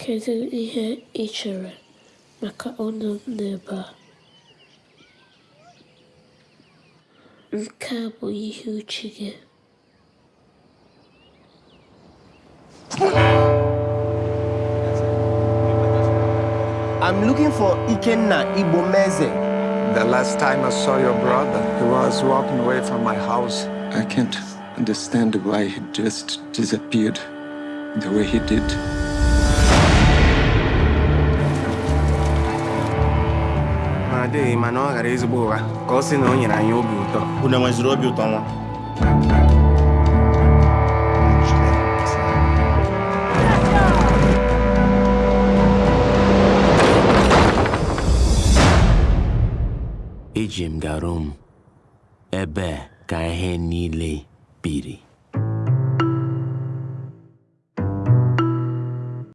Kedu ihe ị chere maka ọnụ m n'ebe a? Nke a bụ ihe uche gị. I'm looking for Ikenna Igbomeze. The last time I saw your brother, he was walking away from my house. I can't understand why he just disappeared the way he did. Adịghị mana ọ ghara ezigbo ụgha ka ọ sị na o nyere anyị obi ụtọ. Unu enweziri obi ụtọ nwa? eji m garum ebe ka ihe niile biri